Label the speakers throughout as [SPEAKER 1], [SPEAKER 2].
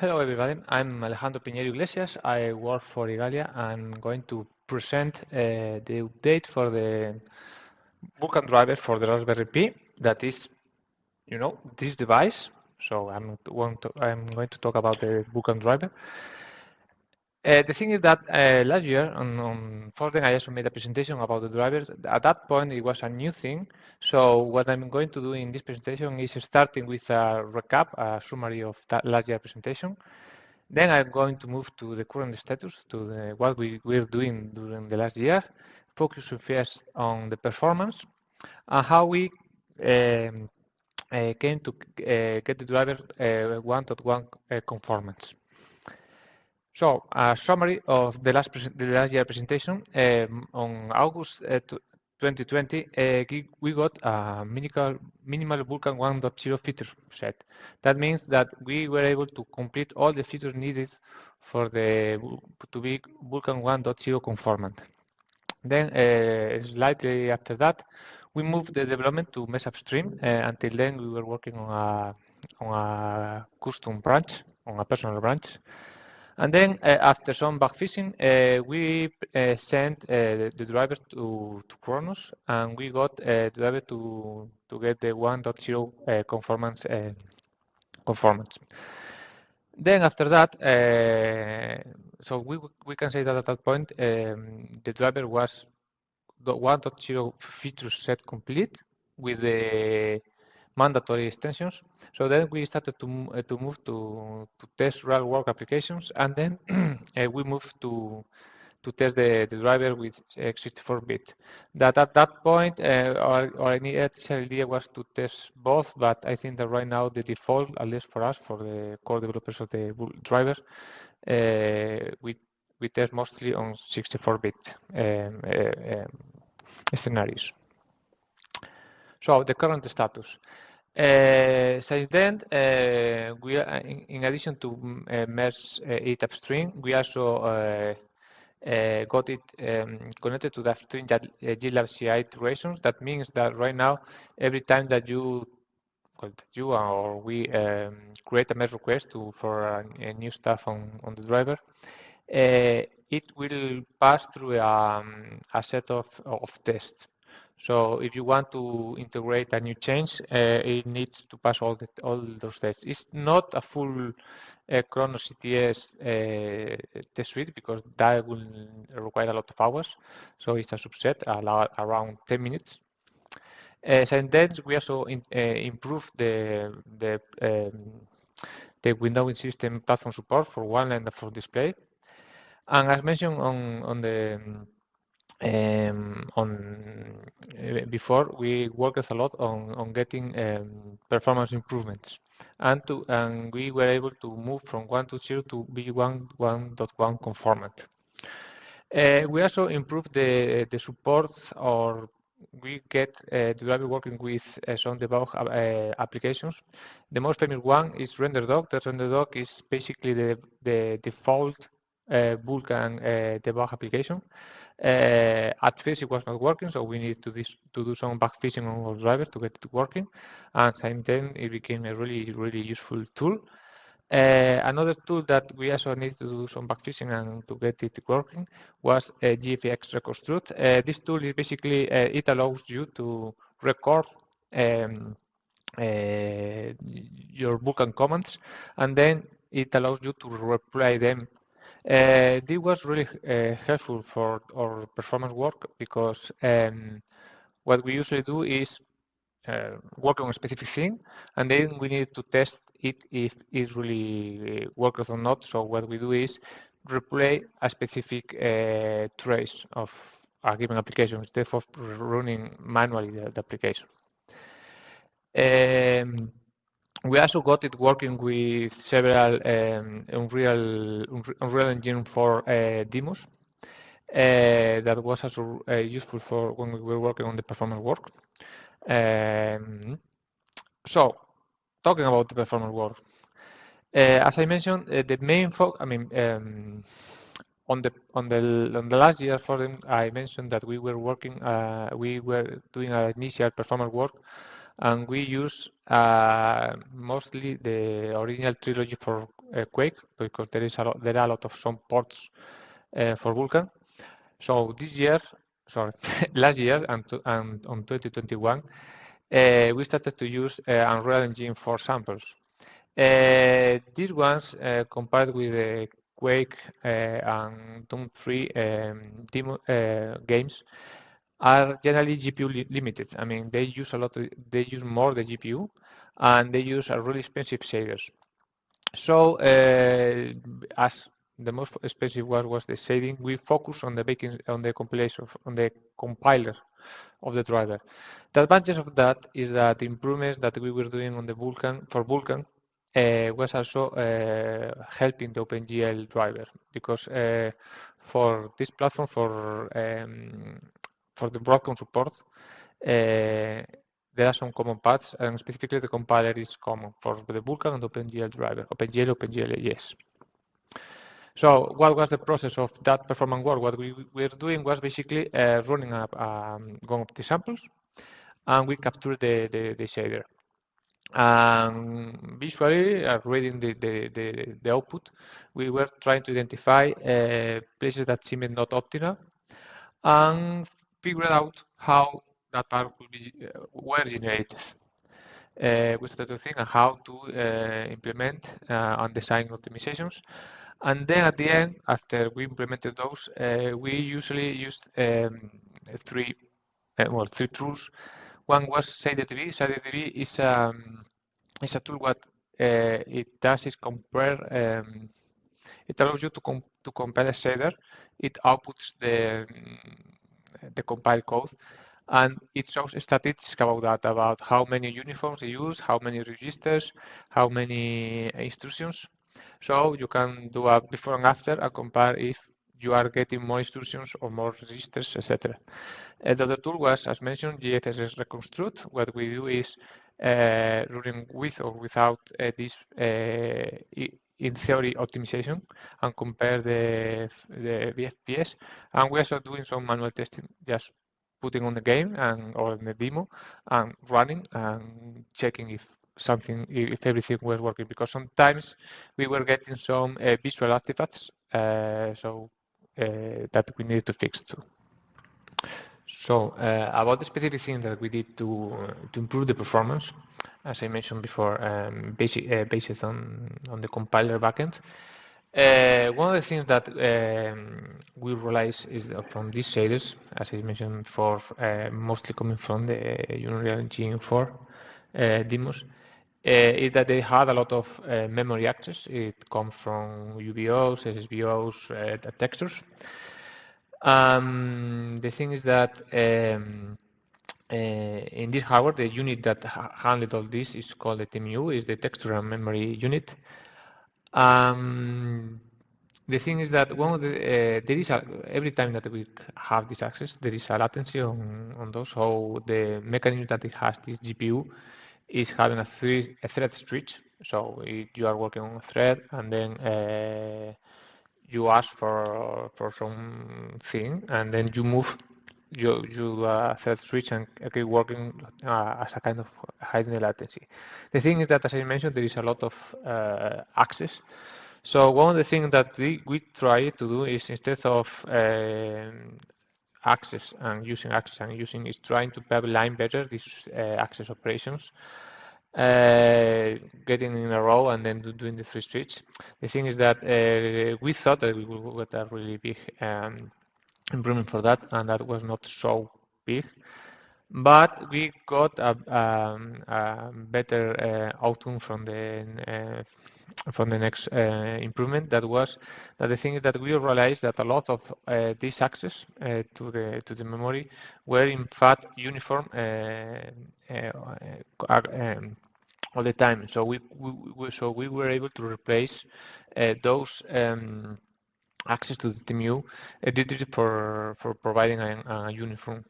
[SPEAKER 1] Hello everybody, I'm Alejandro Piñeiro Iglesias. I work for Igalia. I'm going to present uh, the update for the Vulkan driver for the Raspberry Pi. That is, you know, this device. So I'm, to, I'm going to talk about the Vulkan driver. Uh, the thing is that uh, last year on, on Fortnite, I also made a presentation about the drivers. At that point, it was a new thing. So what I'm going to do in this presentation is starting with a recap, a summary of that last year presentation. Then I'm going to move to the current status, to the, what we were doing during the last year, focusing first on the performance and how we um, uh, came to uh, get the driver uh, one-to-one -one, conformance. So, a summary of the last, the last year presentation. Um, on August uh, 2020, uh, we got a minimal, minimal Vulkan 1.0 feature set. That means that we were able to complete all the features needed for the to be Vulkan 1.0 conformant. Then, uh, slightly after that, we moved the development to Mesa upstream. Uh, until then, we were working on a on a custom branch, on a personal branch. And then uh, after some bugfixing, uh, we uh, sent the driver to, to Khronos and we got the driver to, to get the 1.0 conformance conformance. Then after that, uh, so we we can say that at that point um, the driver was the 1.0 feature set complete with the mandatory extensions. So then we started to, uh, to move to, to test real work applications and then uh, we moved to to test the, the driver with x64-bit. That at that point, uh, our, our initial idea was to test both, but I think that right now the default, at least for us, for the core developers of the driver, we we test mostly on 64-bit um, uh, um, scenarios. So the current status. Uh, since then, uh, we are, in, in, addition to uh, merge uh, it upstream, we also uh, uh, got it um, connected to the upstream GitLab CI iterations. That means that right now, every time that you you or we um, create a merge request to, for a, new stuff on, on the driver, it will pass through um, a set of, of tests. So if you want to integrate a new change, uh, it needs to pass all the, all those tests. It's not a full uh, CTS uh, test suite because that will require a lot of hours. So it's a subset around 10 minutes. Uh, and then we also in, uh, improve the the um, the Windows system platform support for one and for display. And as mentioned on on the um, on uh, before we worked a lot on on getting um, performance improvements and to and we were able to move from 1 to 0 to be 1 1.1 conformant uh, we also improved the the support or we get uh, driver working with uh, some debug uh, applications. The most famous one is RenderDoc. The RenderDoc is basically the, the default uh, Vulkan uh, debug application. Uh, at first, it was not working, so we needed to, to do some bugfixing on our driver to get it working. And then it became a really, really useful tool. Uh, another tool that we also need to do some bugfixing and to get it working was uh, GFXReconstruct. Uh, this tool is basically, uh, it allows you to record um, uh, your Vulkan commands and then it allows you to reply them uh, this was really uh, helpful for our performance work because um, what we usually do is uh, work on a specific thing and then we need to test it if it really works or not. So what we do is replay a specific uh, trace of a given application instead of running manually the, the application. Um, we also got it working with several um, Unreal, Unreal Engine 4 uh, demos. Uh, that was also uh, useful for when we were working on the performance work. Um, so, talking about the performance work, uh, as I mentioned, uh, the main focus, I mean, um, on the on the on the last year for them, I mentioned that we were working, uh, we were doing our initial performance work and we use uh, mostly the original trilogy for uh, Quake because there is a lot, there are a lot of some ports uh, for Vulkan. So this year, sorry, last year and, to, and on 2021, uh, we started to use uh, Unreal Engine for samples. Uh, these ones, compared with the Quake and Doom 3 um, demo, games, are generally GPU li limited. I mean, they use a lot, of, they use more the GPU, and they use a really expensive shaders. So, uh, as the most expensive one was the shading, we focus on the baking, on the compilation, on the compiler of the driver. The advantage of that is that the improvements that we were doing on the Vulkan for Vulkan uh, was also uh, helping the OpenGL driver because uh, for this platform for um, for the Broadcom support there are some common paths and specifically the compiler is common for the Vulkan and OpenGL driver, OpenGL, OpenGL, yes. So what was the process of that performance work? What we were doing was basically uh, running up um, GOM samples and we captured the, the, the shader. And visually, uh, reading the, the, the, the, output, we were trying to identify uh, places that seemed not optimal and figure out how that part will be uh, were generated. Uh, we started to think how to uh, implement uh, and design optimizations. And then at the end, after we implemented those, uh, we usually used um, three, uh, well, three tools one was ShaderDB. ShaderDB is um, is a tool what it does is compare. Um, it allows you to com to compare a shader. It outputs the the compiled code, and it shows statistics about that, about how many uniforms they use, how many registers, how many instructions. So you can do a before and after and compare if you are getting more instructions or more registers, etc. Uh, the other tool was, as mentioned, GFXReconstruct. What we do is uh, running with or without uh, this uh, in theory optimization and compare the, the VFPS. And we're also doing some manual testing, just putting on the game and or in the demo and running and checking if something if everything was working because sometimes we were getting some uh, visual artifacts uh, so uh, that we need to fix too. So uh, about the specific things that we did to to improve the performance, as I mentioned before, um, basic, uh, based on on the compiler backend. Uh, one of the things that um, we realized is that from these shaders, as I mentioned before, uh, mostly coming from the Unreal Engine 4 uh, demos, uh, is that they had a lot of uh, memory access. It comes from UBOs, SSBOs, uh, textures. Um, the thing is that um, uh, in this hardware, the unit that handled all this is called the TMU, is the texture and memory unit. Um, the thing is that one of the uh, there is a every time that we have this access, there is a latency on on those. So the mechanism that it has this GPU is having a, three, a thread switch. So it, you are working on a thread and then uh, you ask for for something and then you move you you uh, switch and keep working uh, as a kind of hiding the latency. The thing is that, as I mentioned, there is a lot of uh, access. So one of the things that we, we try to do is instead of um, access and using access and using is trying to pipeline better these uh, access operations. Uh, getting in a row and then doing the three switch. The thing is that uh, we thought that we would get a really big um, improvement for that, and that was not so big. But we got a, um, a better uh, outcome from the uh, from the next uh, improvement. That was that the thing is that we realized that a lot of uh, these access uh, to the to the memory were in fact uniform uh, um, all the time. So we, we, we, so we were able to replace those. Um, access to the TMU edited for for providing a, a uniform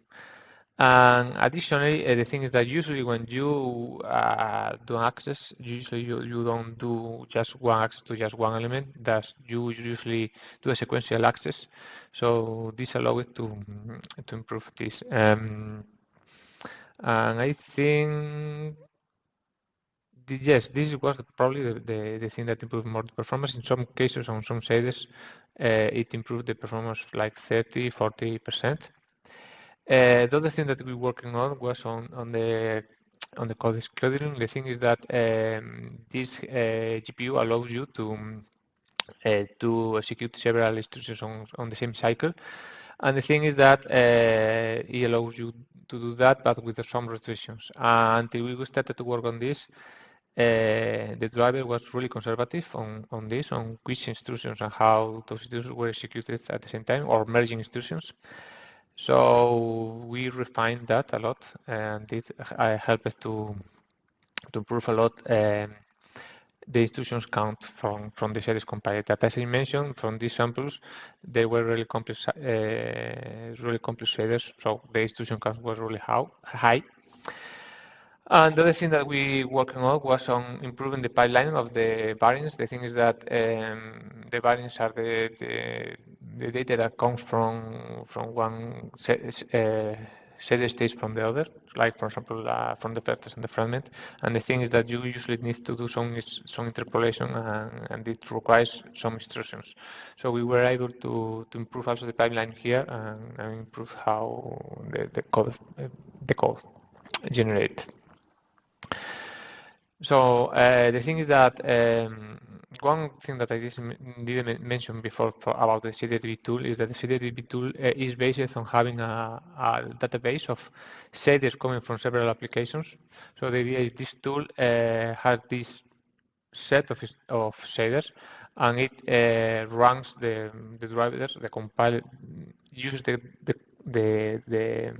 [SPEAKER 1] and additionally, uh, the thing is that usually when you uh, do access, usually you, you don't do just one access to just one element. That you usually do a sequential access. So this allows it to to improve this. Um, and I think yes, this was probably the, the, the, thing that improved more the performance. In some cases, on some shaders, uh, it improved the performance like 30, 40%. Uh, the other thing that we were working on was on, on the on the code scheduling. The thing is that um, this uh, GPU allows you to uh, to execute several instructions on, on the same cycle. And the thing is that uh, it allows you to do that, but with some restrictions. Until we started to work on this, uh, the driver was really conservative on, on this, on which instructions and how those instructions were executed at the same time, or merging instructions. So we refined that a lot, and it uh, helped to to improve a lot um, the instructions count from, from the series compiled. That as I mentioned, from these samples, they were really complex, uh, really complex shaders, so the instruction count was really high. And the other thing that we working on was on improving the pipeline of the variants. The thing is that um, the variants are the, the, the, data that comes from from one uh, set stage from the other, like for example uh, from the vectors and the fragment. And the thing is that you usually need to do some some interpolation and, and it requires some instructions. So we were able to, to improve also the pipeline here and, and improve how the, the code the code generated. So uh, the thing is that um, one thing that I didn't mention before for, about the ShaderDB tool is that the ShaderDB tool uh, is based on having a, a database of shaders coming from several applications. So the idea is this tool uh, has this set of, of shaders and it uh, runs the, the drivers, the compile, uses the, the the the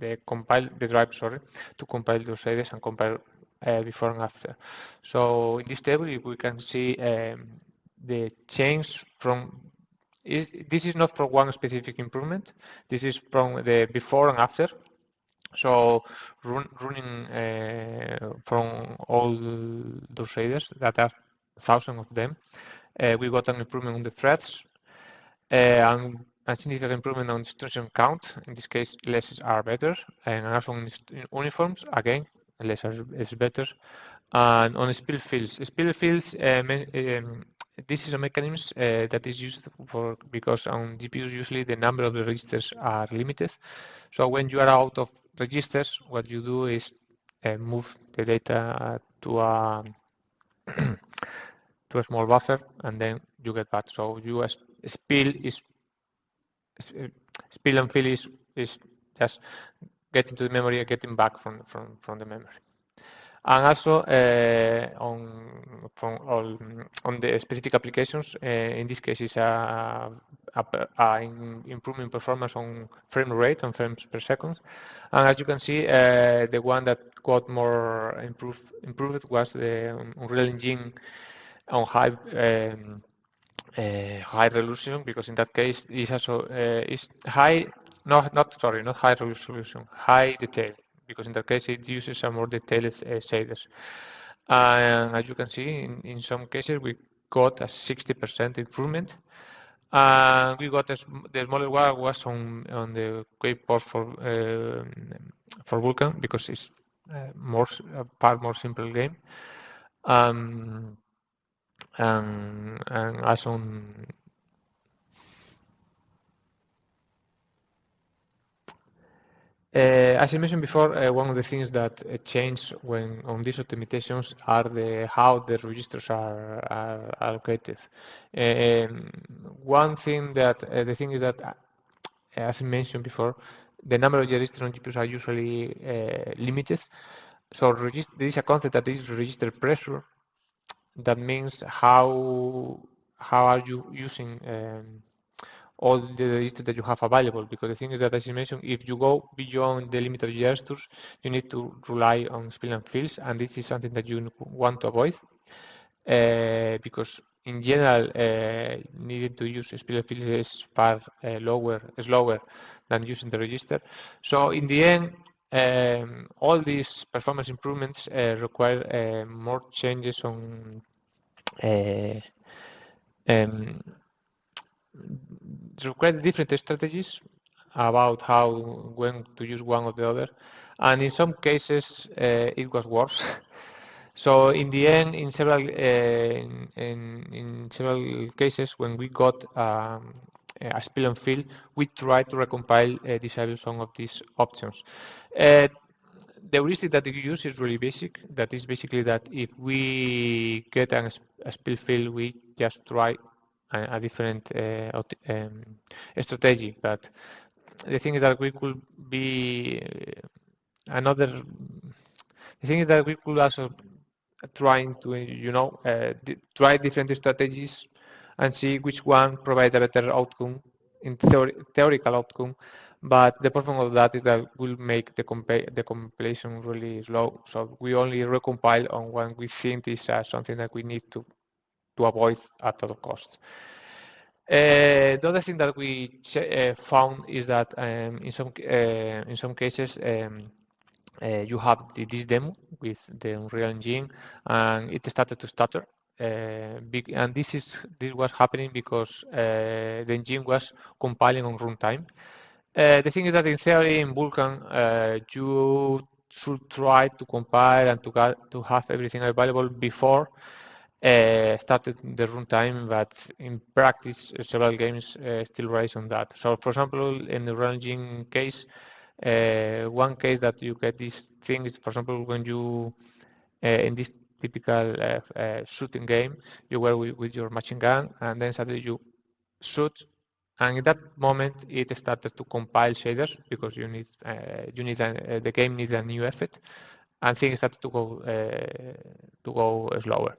[SPEAKER 1] the compile the drive sorry to compile those shaders and compile uh, before and after. So in this table, we can see um, the change from is, this is not for one specific improvement. This is from the before and after. So run, running uh, from all those shaders that are thousands of them, uh, we got an improvement on the threads uh, and a significant improvement on instruction count. In this case, less are better, and also on uniforms. Again, less is better. And on spill fills, spill fills, uh, um, this is a mechanism uh, that is used for because on GPUs usually the number of the registers are limited. So when you are out of registers, what you do is uh, move the data to a to a small buffer, and then you get back. So you spill is spill and fill is is just getting to the memory and getting back from, from, from the memory. And also uh, on, all, on the specific applications, uh, in this case, it's a, improving performance on frame rate and frames per second. And as you can see, uh, the one that got more improved, improved was the Unreal Engine on high um, uh, high resolution because in that case is also uh, is high no, not sorry, not high resolution, high detail, because in that case it uses a more detailed uh, shaders. And as you can see, in, in some cases we got a 60% improvement. And we got a, the smaller one was on on the Quake port for uh, for Vulkan because it's uh, more a part more simple game. Um, and and also on Uh, as I mentioned before, uh, one of the things that uh, change when on these optimizations are the how the registers are, are allocated. Um, one thing that uh, the thing is that, uh, as I mentioned before, the number of registers on GPUs are usually uh, limited. So there is a concept that is register pressure. That means how how are you using um, all the registers that you have available because the thing is that as you mentioned if you go beyond the limit of registers you need to rely on spill and fills and this is something that you want to avoid uh, because in general uh, needing to use spill and fills is far uh, lower slower than using the register. So in the end um, all these performance improvements require more changes on um, require different strategies about how when to use one or the other and in some cases uh, it was worse So in the end, in several uh, in, in, several cases, when we got um, a spill and fill, we tried to recompile uh, disable some of these options. Uh, the heuristic that we use is really basic. That is basically that if we get an, a spill fill, we just try a, a different uh, um, strategy. But the thing is that we could be uh, another. The thing is that we could also trying to, you know, uh, try different strategies and see which one provides a better outcome in theory, theoretical outcome but the problem of that is that will make the, compa the compilation really slow. So we only recompile on when we think is uh, something that we need to, to avoid at all costs. Uh, the other thing that we uh, found is that um, in some uh, in some cases um, uh, you have this demo with the Unreal Engine and it started to stutter. Uh, and this is this was happening because the engine was compiling on runtime. Uh, the thing is that in theory, in Vulkan, uh, you should try to compile and to, to have everything available before uh, started the runtime, but in practice, several games uh, still rise on that. So, for example, in the Engine case, uh, one case that you get this thing is, for example, when you uh, in this typical shooting game, you were with, with your machine gun, and then suddenly you shoot and in that moment, it started to compile shaders because you need uh, you need a, uh, the game needs a new effect, and things started to go uh, to go slower.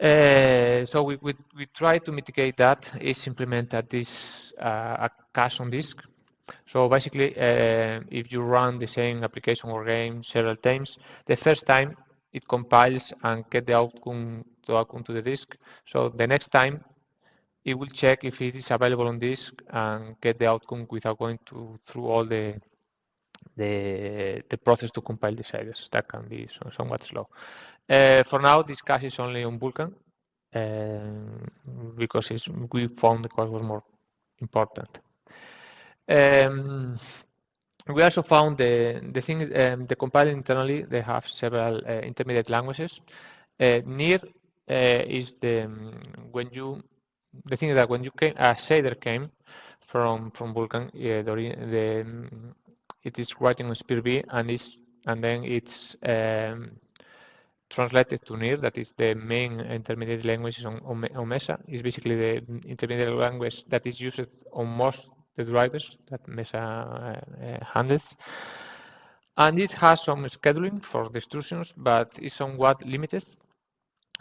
[SPEAKER 1] Uh, so we, we, we try to mitigate that is implement at this uh, a cache on disk. So basically, uh, if you run the same application or game several times, the first time it compiles and get the outcome to outcome to the disk. So the next time it will check if it is available on disk and get the outcome without going to, through all the, the, the process to compile the shaders. That can be somewhat slow. Uh, for now, this cache is only on Vulkan uh, because we found the cost was more important. Um, we also found the the things um, the compiling internally. They have several uh, intermediate languages. Uh, NIR uh, is the um, when you the thing is that when you came, a shader came from from Vulkan, yeah, the, the it is writing on SPIR-V and is and then it's um, translated to NIR, that is the main intermediate language on, on, on Mesa. It's basically the intermediate language that is used on most the drivers that Mesa uh, uh, handles. And this has some scheduling for the instructions, but it's somewhat limited.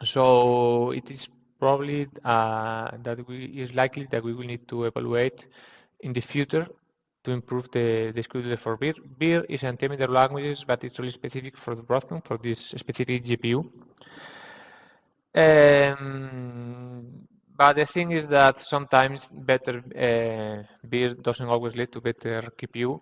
[SPEAKER 1] So it is probably uh, that we is likely that we will need to evaluate in the future to improve the, the scheduler for VIR. VIR is an intermediate language, but it's really specific for the Broadcom, for this specific GPU. Um, but the thing is that sometimes better uh, VIR doesn't always lead to better GPU.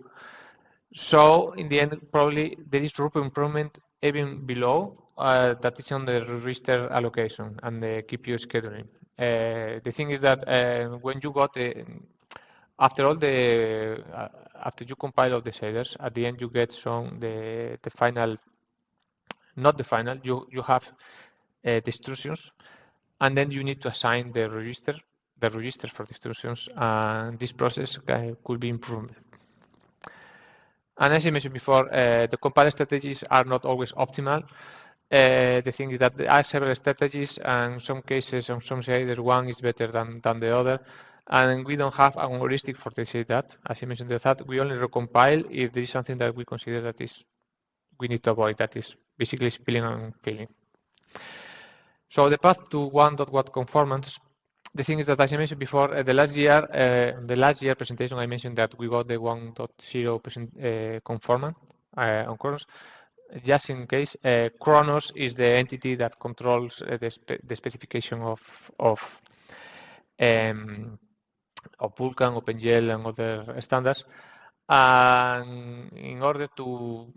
[SPEAKER 1] So in the end, probably there is room for improvement even below uh, that is on the register allocation and the GPU scheduling. Uh, the thing is that uh, when you got the, after all the, uh, after you compile all the shaders, at the end you get some, the, the final, not the final, you, you have uh, and then you need to assign the register, the register for the instructions, and this process uh, could be improved. And as I mentioned before, the compile strategies are not always optimal. Uh, the thing is that there are several strategies, and some cases, on some shaders, one is better than, than the other. And we don't have a heuristic for say that. As I mentioned, that we only recompile if there is something that we consider that is we need to avoid. That is basically spilling and filling. So the path to one dot what conformance. The thing is that, as I mentioned before, uh, the last year, uh, the last year presentation, I mentioned that we got the 1.0 percent uh, conformance uh, on Khronos just in case, uh, Khronos is the entity that controls uh, the, spe the, specification of of um, of Vulkan, OpenGL, and other standards. And in order to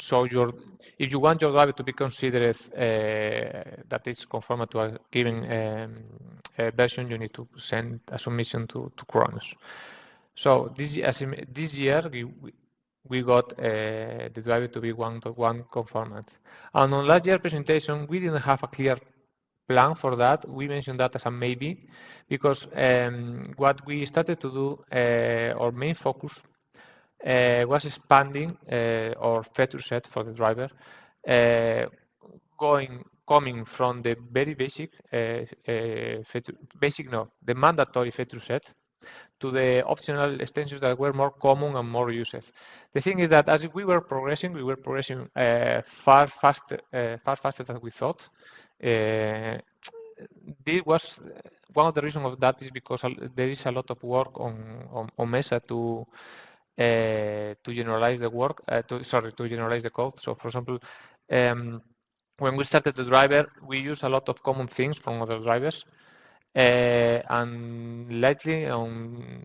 [SPEAKER 1] show your, if you want your driver to be considered uh, that is conform to a given um, a version, you need to send a submission to, to Khronos. So this, this year, we, we got uh, the driver to be 1.1 conformant. And on last year presentation, we didn't have a clear plan for that. We mentioned that as a maybe, because um, what we started to do, uh, our main focus uh, was expanding uh, our feature set for the driver, uh, going coming from the very basic uh, feature, basic no, the mandatory feature set to the optional extensions that were more common and more used. The thing is that as we were progressing, we were progressing uh, far faster, uh, far faster than we thought. Uh, this was one of the reasons of that is because there is a lot of work on on, on Mesa to uh, to generalize the work. Uh, to, sorry, to generalize the code. So, for example. Um, when we started the driver, we use a lot of common things from other drivers. Uh, and lately, um,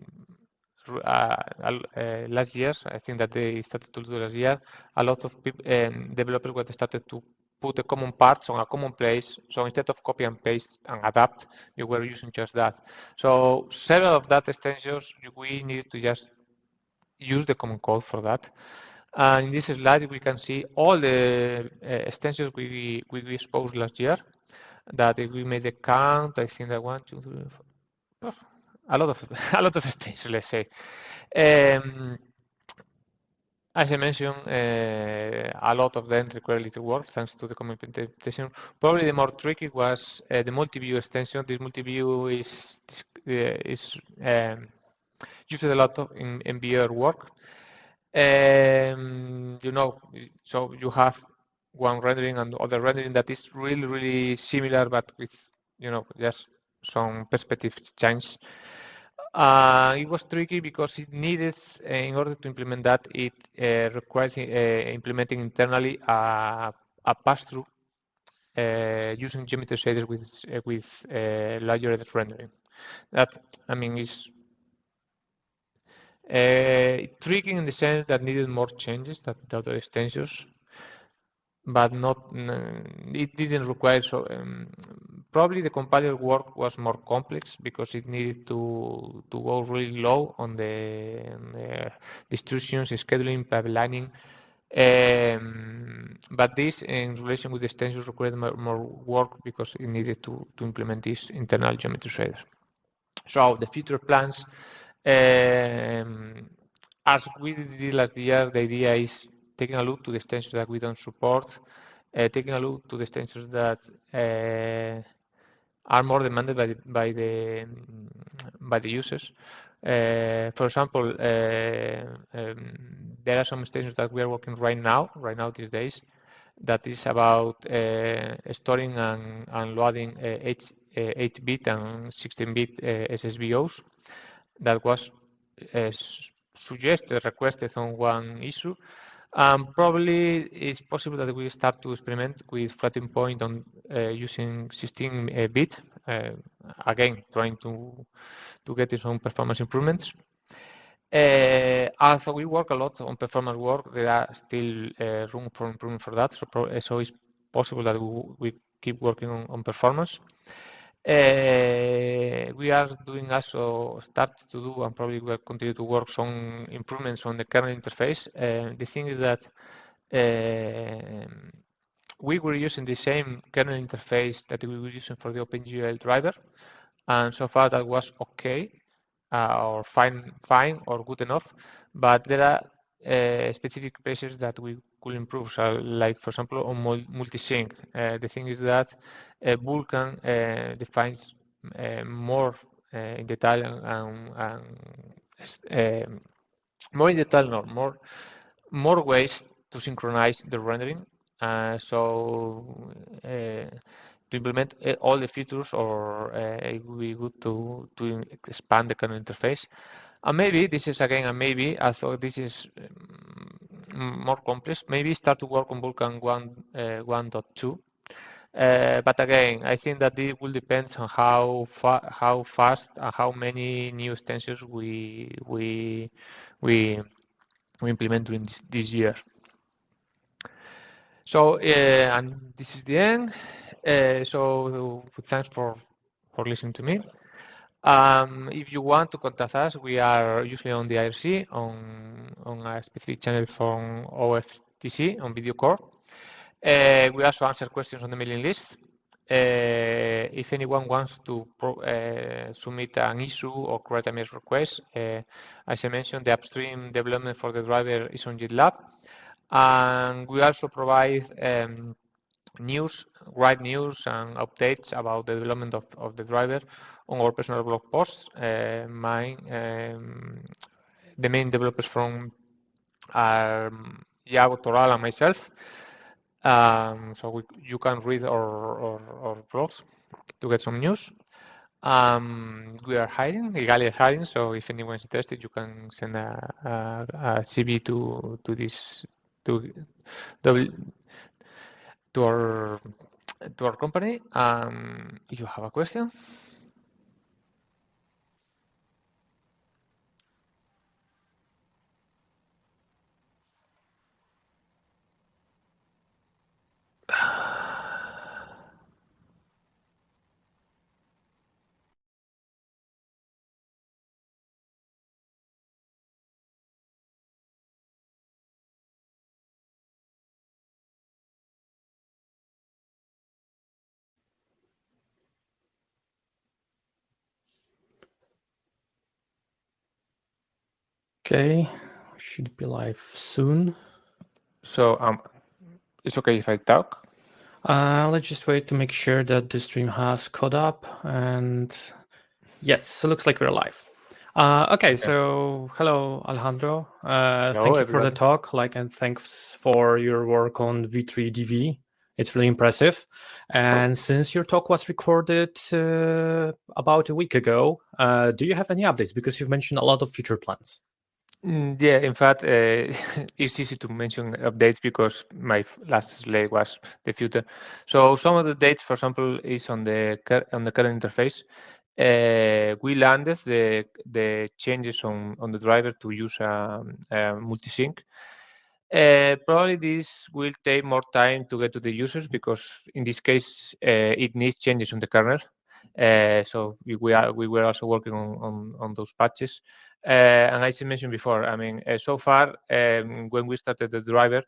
[SPEAKER 1] uh, uh, last year, I think that they started to do last year, a lot of people, um, developers started to put the common parts on a common place. So instead of copy and paste and adapt, you were using just that. So several of that extensions, we need to just use the common code for that. And in this slide, we can see all the extensions we, we exposed last year that if we made the count, I think that one, two, three, four, a lot of a lot of extensions, let's say. Um, as I mentioned, uh, a lot of them require little work thanks to the implementation. Probably the more tricky was uh, the multi-view extension. This multi-view is is um, used a lot of in, VR work. Um, you know, so you have one rendering and other rendering that is really, really similar, but with, you know, just some perspective change. Uh, it was tricky because it needed, uh, in order to implement that, it uh, requires uh, implementing internally a, a pass-through uh, using geometry shaders with with larger rendering. That I mean is tricky in the sense that needed more changes than the other extensions but not it didn't require so um, probably the compiler work was more complex because it needed to to go really low on the, on the distributions scheduling pipelining um, but this in relation with the extensions required more, more, work because it needed to to implement this internal geometry shader. So the future plans um, as we did last year the idea is taking a look to the extensions that we don't support, uh, taking a look to the extensions that uh, are more demanded by the, by the, by the users. Uh, for example, uh, um, there are some extensions that we are working right now, right now these days, that is about uh, storing and, and loading 8-bit uh, and 16-bit SSBOs. That was suggested, requested on one issue, um, probably it's possible that we start to experiment with floating point on uh, using 16-bit, uh, again, trying to, to get some performance improvements. Uh, we work a lot on performance work, there are still uh, room for improvement for that. So, so it's possible that we, we keep working on, on performance. Uh, we are doing also start to do and probably will continue to work some improvements on the kernel interface. Uh, the thing is that uh, we were using the same kernel interface that we were using for the OpenGL driver, and so far that was okay or fine, fine or good enough. But there are uh, specific places that we could improve. So, like for example, on multi-sync, uh, the thing is that uh, Vulkan uh, defines uh, more uh, in detail and, and um, more in detail, no, more more ways to synchronize the rendering. so to implement all the features, or it would be good to to expand the kernel interface. And maybe this is again a maybe. I thought this is um, more complex. Maybe start to work on Vulkan 1 uh, 1.2. Uh, but again, I think that it will depend on how fa how fast and how many new extensions we we we we implement during this, this year. So, uh, and this is the end. Uh, so, thanks for for listening to me. Um, if you want to contact us, we are usually on the IRC on, on a specific channel from OFTC on video core. Uh, we also answer questions on the mailing list. Uh, if anyone wants to uh, submit an issue or create a merge request, uh, as I mentioned, the upstream development for the driver is on GitLab. And we also provide um, news, write news and updates about the development of, of the driver on our personal blog posts. Uh, my, um, the main developers from are Iago Toral and myself. Um, so we, you can read our, our, our, blogs to get some news. Um, we are hiring, is hiring, so if anyone is interested, you can send a, a, a CV to to this to to our to our company. Um, if you have a question.
[SPEAKER 2] Okay, should be live soon.
[SPEAKER 1] So um, it's okay if I talk?
[SPEAKER 2] Uh, let's just wait to make sure that the stream has caught up. And yes, so looks like we're live. Uh, okay, so hello, Alejandro. Uh, hello, thank you everybody. for the talk. Like, and thanks for your work on V3DV. It's really impressive. And since your talk was recorded uh, about a week ago, uh, do you have any updates? Because you've mentioned a lot of future plans.
[SPEAKER 1] Mm, yeah, in fact, uh, it's easy to mention updates because my last slide was the future. So some of the dates, for example, is on the on the current interface. Uh, we landed the the changes on on the driver to use a, a multi-sync. Uh, probably this will take more time to get to the users because in this case uh, it needs changes on the kernel. Uh, so we, we, are we were also working on, on, on those patches. Uh, and as I mentioned before, I mean, uh, so far, um, when we started the driver,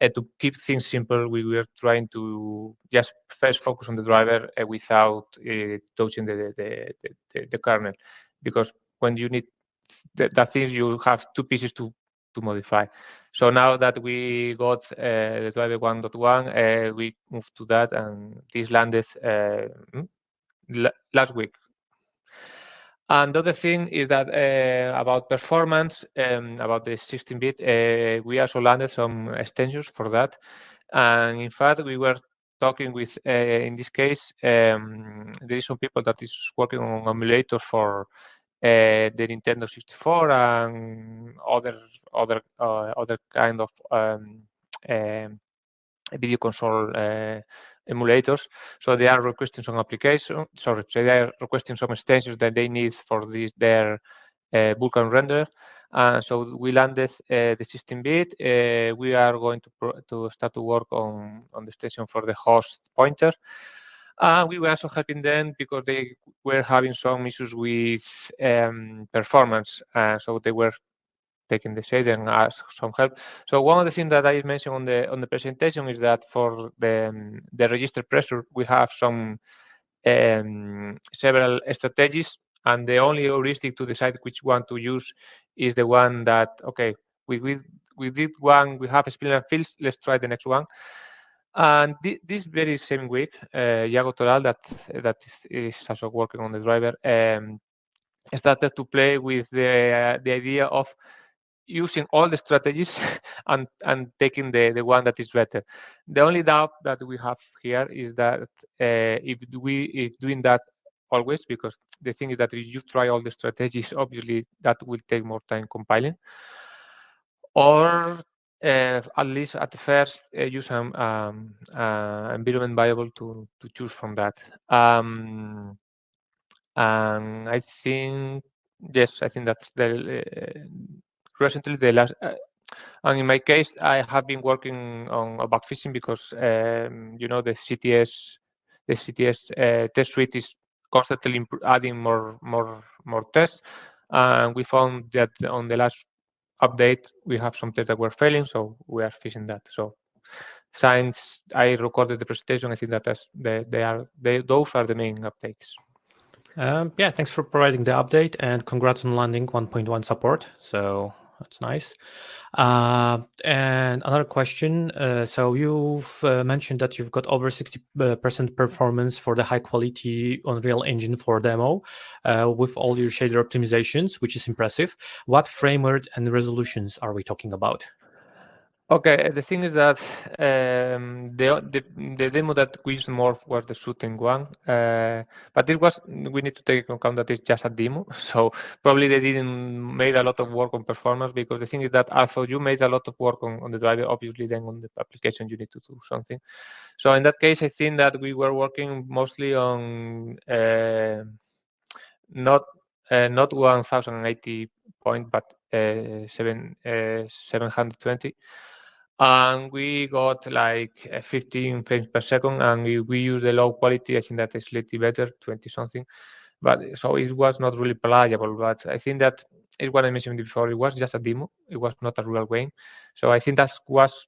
[SPEAKER 1] uh, to keep things simple, we were trying to just first focus on the driver without touching the, the, the, the, kernel. Because when you need the, that things, you have two pieces to, to modify. So now that we got uh, the driver 1.1, uh, we moved to that, and this landed uh, hmm, last week. And the other thing is that uh, about performance, um, about the 16-bit, uh, we also landed some extensions for that. And in fact, we were talking with, uh, in this case, um, there is some people that is working on emulator for uh, the Nintendo 64 and other other uh, other kind of um, um video console uh, emulators. So they are requesting some application, sorry, so they are requesting some extensions that they need for this their uh, Vulkan render. Uh, so we landed uh, the 16-bit. Uh, we are going to to start to work on on the extension for the host pointer. And we were also helping them because they were having some issues with um, performance. Uh, so they were taking the shade and ask some help. So one of the things that I mentioned on the on the presentation is that for the um, the register pressure, we have some um, several strategies, and the only heuristic to decide which one to use is the one that okay, we we we did one, we have spinel fields, let's try the next one. And this very same week, uh, Iago Toral, that that is also working on the driver, um, started to play with the uh, the idea of using all the strategies and, and taking the, the one that is better. The only doubt that we have here is that uh, if we if doing that always, because the thing is that if you try all the strategies, obviously that will take more time compiling. Or uh, at least at first uh, use an um, uh, environment variable to, to choose from that. Um, and I think, yes, I think that's the uh, recently the last uh, and in my case i have been working on bug fixing because um, you know the cts the cts uh, test suite is constantly adding more more more tests, and we found that on the last update we have some tests that were failing, so we are fixing that. So since I recorded the presentation, I think that they, they are they, those are the main updates.
[SPEAKER 2] Um, yeah, thanks for providing the update and congrats on landing 1.1 support. So that's nice. Uh, and another question. Uh, so you've uh, mentioned that you've got over 60% uh, performance for the high quality Unreal Engine 4 demo uh, with all your shader optimizations, which is impressive. What framework and resolutions are we talking about?
[SPEAKER 1] Okay, the thing is that um, the, the, the demo that we used more was the shooting one, uh, but this was we need to take into account that it's just a demo, so probably they didn't made a lot of work on performance because the thing is that although you made a lot of work on, on the driver, obviously then on the application you need to do something. So in that case, I think that we were working mostly on uh, not uh, not 1080 point, but uh, seven, uh, 720 and we got like 15 frames per second and we, we use the low quality i think that is slightly better 20 something. But so it was not really playable but i think that is what i mentioned before. It was just a demo. It was not a real game. So i think that was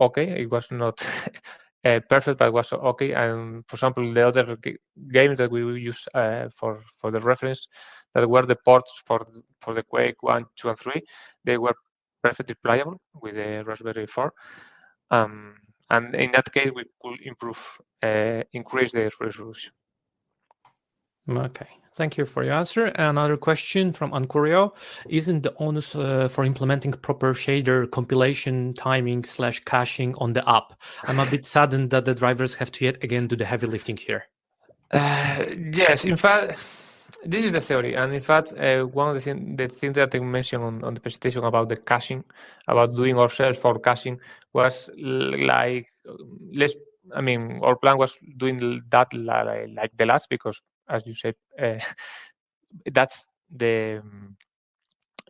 [SPEAKER 1] okay. It was not uh, perfect but was okay. And for example the other games that we use uh, for for the reference that were the ports for for the quake 1 2 and 3 they were perfectly playable with the Raspberry 4. Um, and in that case, we could improve, uh, increase the resolution.
[SPEAKER 2] Okay, thank you for your answer. Another question from Ancurio. Isn't the onus uh, for implementing proper shader compilation, timing, slash caching on the app? I'm a bit saddened that the drivers have to yet again do the heavy lifting here.
[SPEAKER 1] Uh, yes, in fact, this is the theory, and in fact, uh, one of the, thing, the things that I mentioned on, on the presentation about the caching, about doing ourselves for caching, was like let's. I mean, our plan was doing that like, the last because, as you said, uh, that's the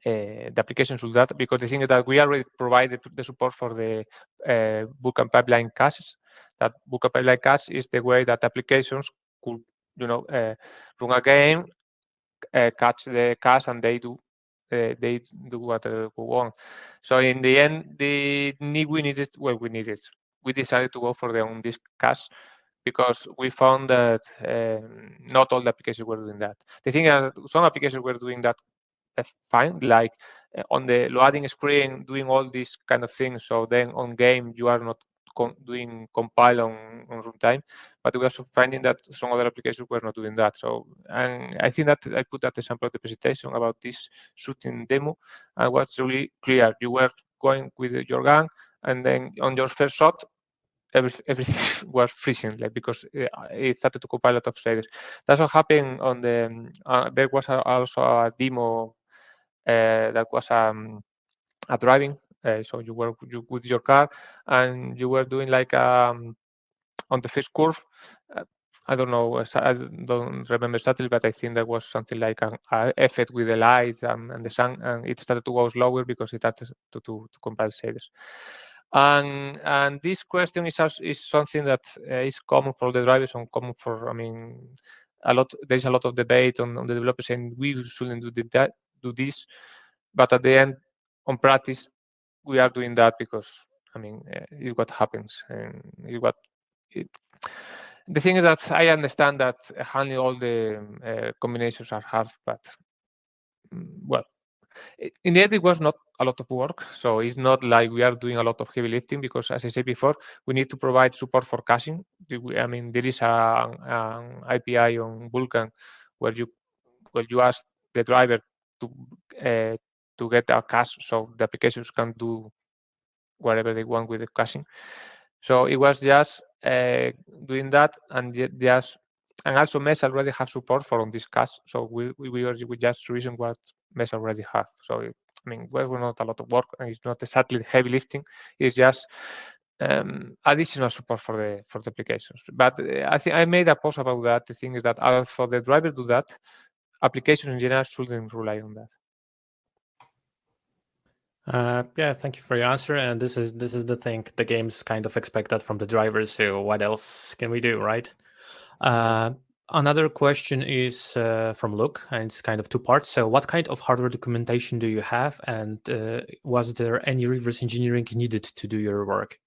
[SPEAKER 1] uh, the application should that because the thing is that we already provide the, the support for the uh, and pipeline caches. That Vulkan pipeline cache is the way that applications could, you know, uh, run a game uh, catch the cache and they do uh, they do what we want. So in the end, the we needed well we needed. We decided to go for the on disk cache because we found that not all the applications were doing that. The thing is, some applications were doing that fine, like on the loading screen, doing all these kind of things. So then on game, you are not doing compile on, on runtime, but we also finding that some other applications were not doing that. So, and I think that I put that example of the presentation about this shooting demo, and was really clear. You were going with your gun, and then on your first shot, every, everything was freezing, like because it started to compile a lot of shaders. That's what happened on the. Uh, there was a, also a demo uh, that was um, a driving uh, so you were you, with your car and you were doing like um, on the first curve. Uh, I don't know. I don't remember exactly, but I think there was something like an effect with the lights and, and, the sun, and it started to go slower because it had to, to, to compile shaders. And and this question is is something that uh, is common for the drivers and common for I mean a lot. There is a lot of debate on, on the developers saying we shouldn't do that do this, but at the end, on practice, we are doing that because I mean uh, it's what happens and it's what it, the thing is that I understand that handling all the uh, combinations are hard, but mm, well, in the end it was not a lot of work. So it's not like we are doing a lot of heavy lifting because, as I said before, we need to provide support for caching. I mean, there is a, an API on Vulkan where you where you ask the driver to uh, to get a cache so the applications can do whatever they want with the caching. So it was just uh, doing that and just and also Mesa already have support for on this cache. So we we, we just reason what Mesa already have. So it, I mean, well, we're not a lot of work and it's not exactly heavy lifting. It's just um, additional support for the for the applications. But uh, I think I made a post about that. The thing is that for the driver do that, applications in general shouldn't rely on that.
[SPEAKER 2] Uh, yeah, thank you for your answer. And this is this is the thing the games kind of expect that from the drivers. So what else can we do, right? Uh, another question is uh, from Luke, and it's kind of two parts. So, what kind of hardware documentation do you have, and uh, was there any reverse engineering needed to do your work?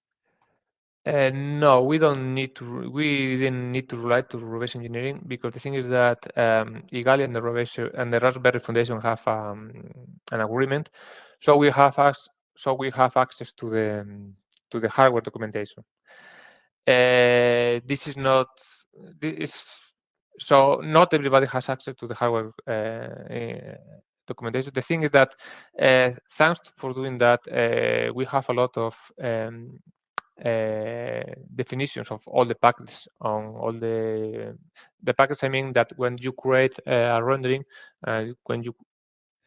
[SPEAKER 1] Uh, no, we don't need to. We didn't need to rely to reverse engineering because the thing is that um, Igalia and the reverse and the Raspberry Foundation have um, an agreement, so we have us so we have access to the to the hardware documentation. Uh, this is not this so not everybody has access to the hardware uh, documentation. The thing is that uh, thanks for doing that, uh, we have a lot of um, uh, definitions of all the packages on all the the packets. I mean that when you create a rendering, uh, when you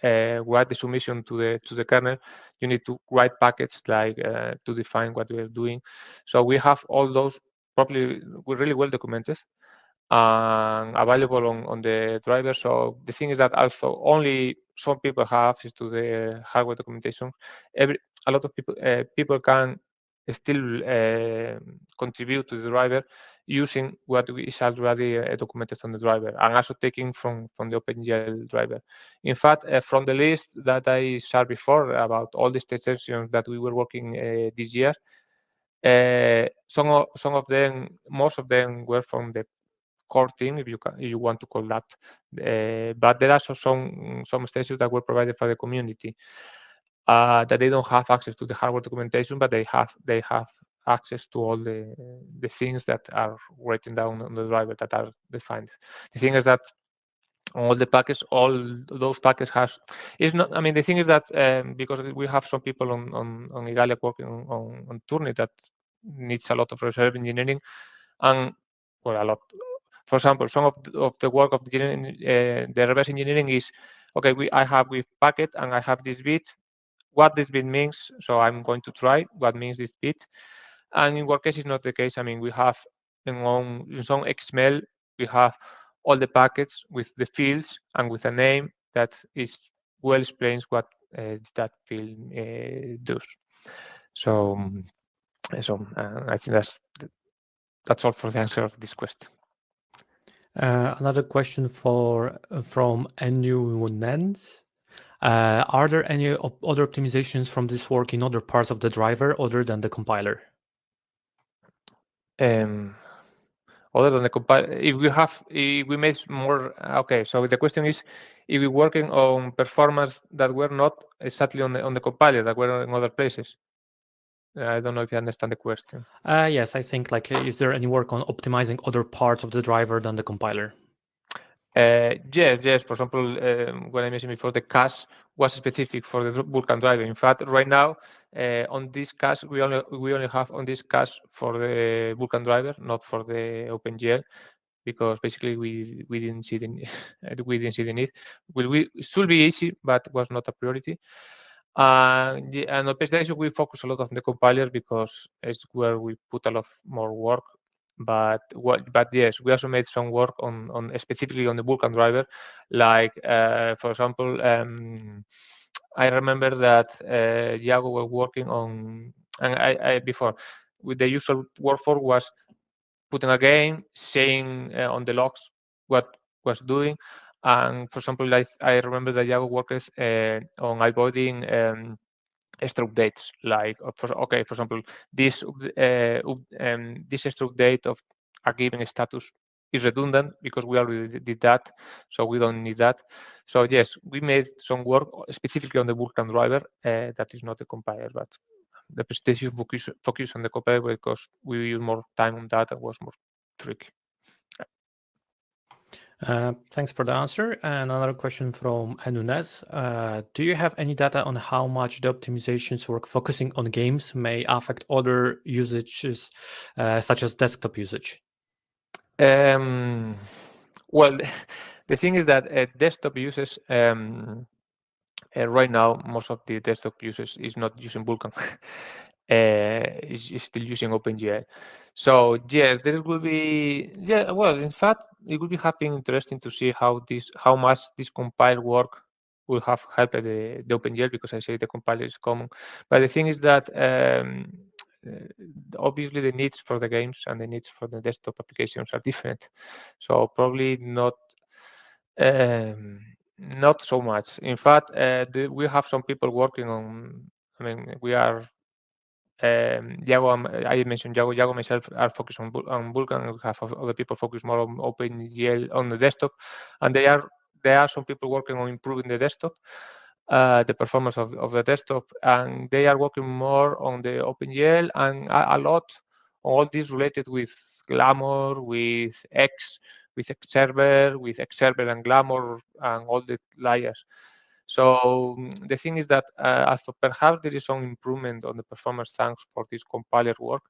[SPEAKER 1] uh, write the submission to the to the kernel, you need to write packets like uh, to define what we are doing. So we have all those probably really well documented and available on, on the driver. So the thing is that also only some people have access to the hardware documentation. Every a lot of people uh, people can still uh, contribute to the driver using what is already uh, documented on the driver and also taking from, from the OpenGL driver. In fact, uh, from the list that I shared before about all the extensions that we were working this year, uh, some, of, some of them, most of them were from the core team, if you can, if you want to call that. Uh, but there are also some some extensions that were provided for the community uh, that they don't have access to the hardware documentation, but they have they have access to all the the things that are written down on the driver that are defined. The thing is that all the packets, all those packets has is not. I mean, the thing is that um, because we have some people on on, on Igalia working on, on, Turnip that needs a lot of reserve engineering, and well, a lot. For example, some of the, of the work of the, uh, the reverse engineering is okay. We I have with packet and I have this bit what this bit means. So I'm going to try what means this bit. And in WordCase, it's not the case. I mean, we have in, on, in some XML, we have all the packets with the fields and with a name that is well explains what uh, that field uh, does. So, um, so uh, I think that's that's all for the answer of this question.
[SPEAKER 2] Uh, another question for from Enu Nens. Uh, are there any op other optimizations from this work in other parts of the driver other than the compiler?
[SPEAKER 1] Um, other than the compiler, if we have, if we made more, okay, so the question is, if we're working on performance that were not exactly on the, on the compiler, that were in other places. I don't know if you understand the question.
[SPEAKER 2] Uh, yes, I think like, is there any work on optimizing other parts of the driver than the compiler?
[SPEAKER 1] Uh, yes, yes. For example, um, when I mentioned before, the cache was specific for the Vulkan driver. In fact, right now, uh, on this cache, we only we only have on this cache for the Vulkan driver, not for the OpenGL, because basically we we didn't see the we didn't see the need. Will we should be easy, but was not a priority. Uh, and on PSDA, we focus a lot on the compiler because it's where we put a lot more work but what but yes we also made some work on on specifically on the vulkan driver. Like uh, for example um, i remember that uh, was working on and I, I, before with the usual workflow was putting a game saying uh, on the logs what was doing. And for example like I remember that Iago worked uh, on avoiding um, stroke dates like uh, for, okay for example this uh, um, this stroke date of a given status is redundant because we already did that so we don't need that. So yes we made some work specifically on the vulkan driver uh, that is not a compiler but the presentation focus, focus on the compiler because we use more time on that and was more tricky
[SPEAKER 2] thanks for the answer. And another question from Anunez. Uh, do you have any data on how much the optimizations work focusing on games may affect other usages, uh, such as desktop usage?
[SPEAKER 1] Um, well, the thing is that uh, desktop uses um, uh, right now, most of the desktop users is not using Vulkan. is still using OpenGL. So yes, there will be yeah. Well, in fact, it would be happy interesting to see how this how much this compile work will have helped the, the OpenGL because I say the compiler is common. But the thing is that um, obviously the needs for the games and the needs for the desktop applications are different. So probably not um, not so much. In fact, uh, the, we have some people working on. I mean, we are. Um, I mentioned Iago, Iago myself are focused on, on Vulkan. We have other people focused more on OpenGL on the desktop, and they are there are some people working on improving the desktop, uh, the performance of, of the desktop, and they are working more on the OpenGL and a, a lot all this related with Glamor, with X, with X server, with X server and Glamor and all the layers. So mm, the thing is that uh, as perhaps there is some improvement on the performance thanks for this compiler work,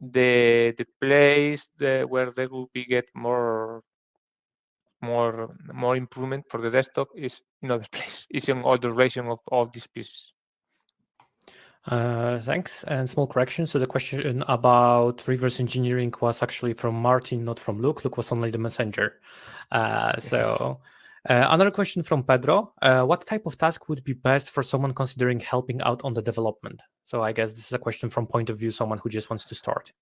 [SPEAKER 1] the the place the, where there will be get more more more improvement for the desktop is in other place. Is in all the relation of all these pieces.
[SPEAKER 2] Uh, thanks. And small correction. So the question about reverse engineering was actually from Martin, not from Luke. Luke was only the messenger. Uh, so uh, another question from Pedro. Uh, what type of task would be best for someone considering helping out on the development? So I guess this is a question from point of view someone who just wants to start.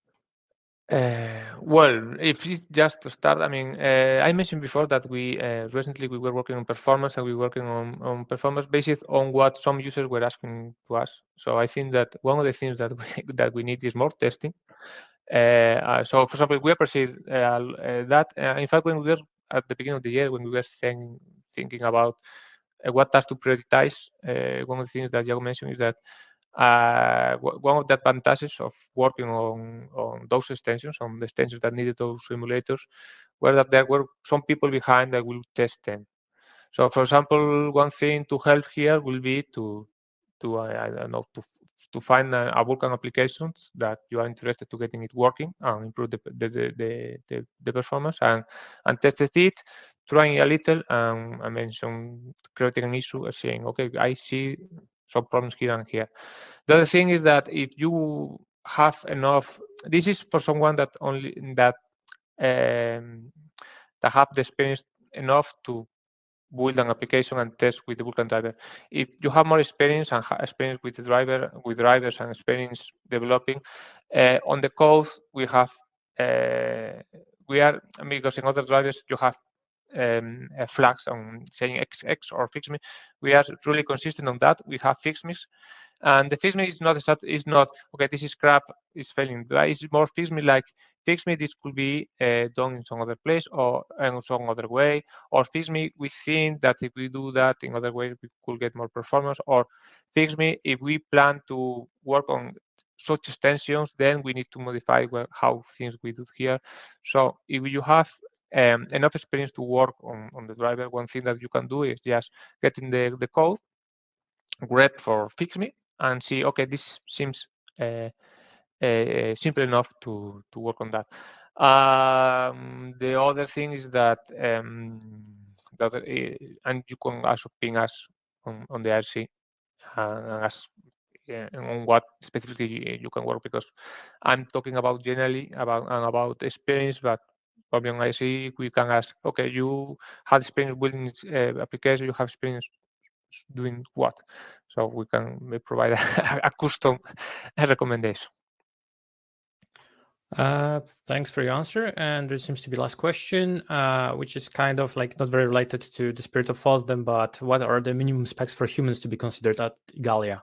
[SPEAKER 1] Uh, well, if it's just to start, I mean, uh, I mentioned before that we uh, recently we were working on performance and we were working on, on performance based on what some users were asking to us. So I think that one of the things that we, that we need is more testing. Uh, uh, so, for example, we appreciate uh, that. in fact, when we were at the beginning of the year, when we were saying, thinking about what task to prioritize, one of the things that Iago mentioned is that uh, one of the advantages of working on, on those extensions, on the extensions that needed those simulators, were that there were some people behind that will test them. So, for example, one thing to help here will be to, to I, I don't know, to to find a, a Vulkan applications that you are interested to getting it working and improve the the, the, the, the performance and and tested it, trying a little and I mentioned creating an issue saying, okay, I see some problems here and here. The other thing is that if you have enough, this is for someone that only that um, that have the experience enough to build an application and test with the Vulkan driver. If you have more experience and experience with the driver, with drivers and experience developing, uh, on the code we have, uh, we are, because in other drivers you have um, flags on saying XX or fix me. We are really consistent on that. We have fixmes. And the fix me is not is not okay. This is crap. It's failing. It's more fix me like fixme. This could be uh, done in some other place or in some other way. Or fix me We think that if we do that in other ways, we could get more performance. Or fix me If we plan to work on such extensions, then we need to modify well, how things we do here. So if you have um, enough experience to work on, on the driver, one thing that you can do is just getting the, the code, grep for fix me and see, okay, this seems uh, uh, simple enough to, to work on that. Um, the other thing is that, um, that uh, and you can also ping us on, on the IRC and ask on what specifically you can work because I'm talking about generally about and about experience, but probably on IC we can ask, okay, you had experience building uh, application, you have experience doing what? So we can provide a, a custom recommendation.
[SPEAKER 2] Uh, thanks for your answer. And there seems to be last question, uh, which is kind of like not very related to the spirit of FOSDEM, but what are the minimum specs for humans to be considered at Igalia?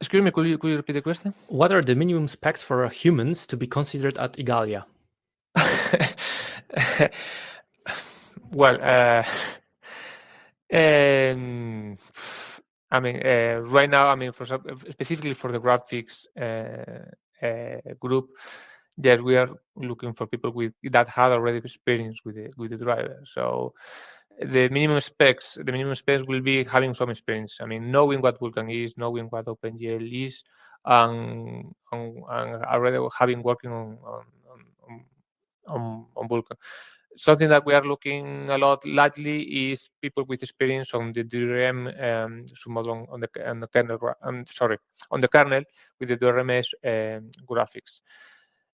[SPEAKER 1] Excuse me, could you, could you repeat the question?
[SPEAKER 2] What are the minimum specs for humans to be considered at Igalia?
[SPEAKER 1] well, uh, um, I mean, uh, right now, I mean, for specifically for the graphics uh, Uh, group, yes, we are looking for people with that had already experience with the with the driver. So the minimum specs, the minimum specs will be having some experience. I mean, knowing what Vulkan is, knowing what OpenGL is, and, and, and already having working on, on, on, on, on Vulkan something that we are looking a lot lately is people with experience on the DRM um, submodel on the on the kernel. I'm sorry, on the kernel with the DRMS um, graphics.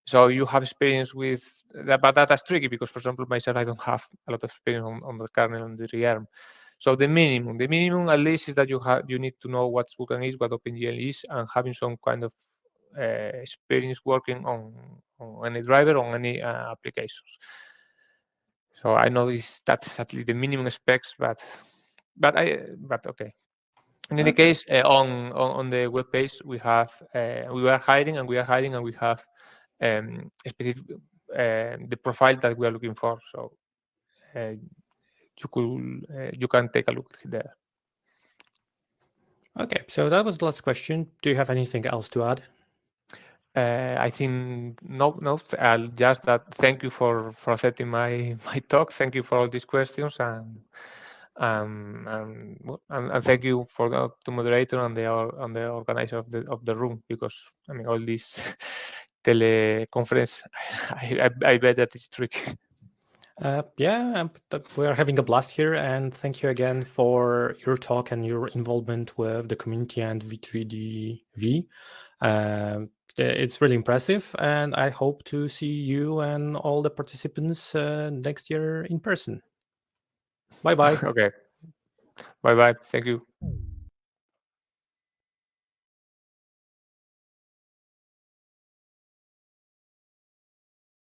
[SPEAKER 1] So you have experience with that, but that's tricky because, for example, myself, I don't have a lot of experience on, on the kernel on the DRM. So the minimum, the minimum at least is that you have you need to know what Vulkan is, what OpenGL is, and having some kind of uh, experience working on, on any driver on any uh, applications. So I know this that's at least the minimum specs, but but I but okay. In any case, uh, on, on, on the web page we have uh, we are hiding and we are hiding and we have um, specific uh, the profile that we are looking for. So uh, you could uh, you can take a look there.
[SPEAKER 2] Okay, so that was the last question. Do you have anything else to add?
[SPEAKER 1] Uh, I think no, no. I'll just that. Thank you for for accepting my my talk. Thank you for all these questions and um, and, and, thank you for the to moderator and the and the organizer of the of the room because I mean all this teleconference. I, I, I bet that it's tricky.
[SPEAKER 2] Uh, yeah, we are having a blast here, and thank you again for your talk and your involvement with the community and V3DV. Uh, it's really impressive, and I hope to see you and all the participants uh, next year in person. Bye bye.
[SPEAKER 1] okay. Bye bye. Thank you.